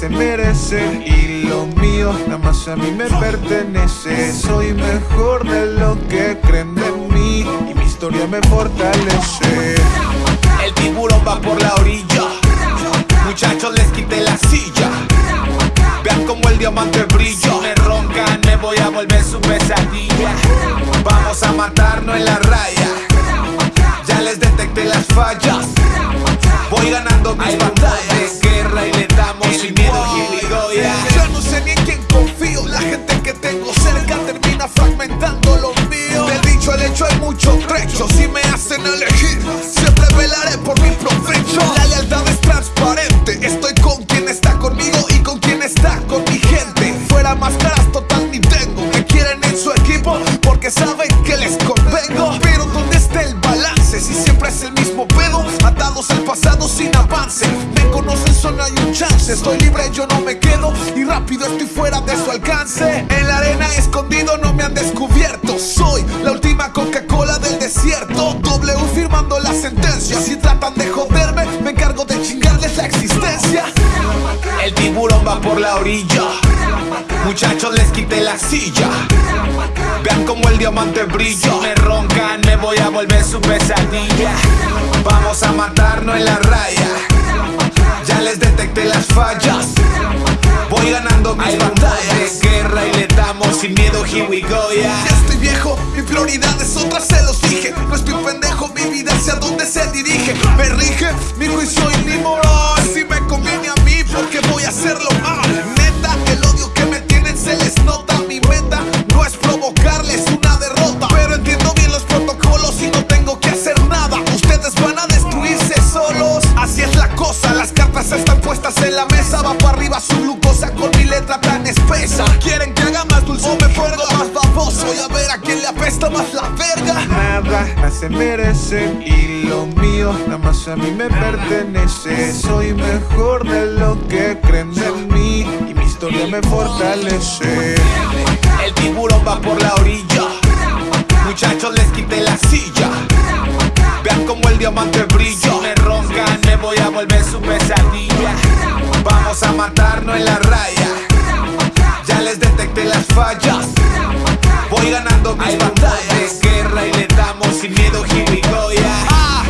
se merecen Y lo mío nada más a mí me pertenece. Soy mejor de lo que creen de mí Y mi historia me fortalece. El tiburón va por la orilla. Muchachos les quité la silla. Vean como el diamante brilla. Si me roncan me voy a volver su pesadilla. Vamos a matarnos en la raya. Ya les detecté las fallas. Voy ganando mis batallas por mi provecho La lealtad es transparente. Estoy con quien está conmigo y con quien está con mi gente. Fuera máscaras total ni tengo Me quieren en su equipo porque saben que les convengo. Pero ¿dónde está el balance? Si siempre es el mismo pedo Atados al pasado sin avance. Me conocen solo hay un chance. Estoy libre yo no me quedo Y rápido estoy fuera de su alcance. En la arena escondido no me han descubierto. Soy la última Coca-Cola del desierto. W firmando la sentencia El tiburón va por la orilla. Muchachos les quité la silla. Vean como el diamante brilla. Si me roncan me voy a volver su pesadilla. Vamos a matarnos en la raya. Ya les detecté las fallas. Voy ganando mis batallas. Guerra y le damos sin miedo. Here we go yeah. Ya estoy viejo, mi prioridad es otra, se los dije cosa, las cartas están puestas en la mesa. Va para arriba su glucosa con mi letra tan espesa. Quieren que haga más dulce o me pongo más baboso. Voy a ver a quién le apesta más la verga. Nada se merecen Y lo mío nada más a mí me pertenece. Soy mejor de lo que creen de mí Y mi historia me fortalece. El tiburón va por la orilla. Muchachos les quité la silla matarnos en la raya. Ya les detecté las fallas. Voy ganando mis batallas. Guerra y le damos sin miedo yeah Ah,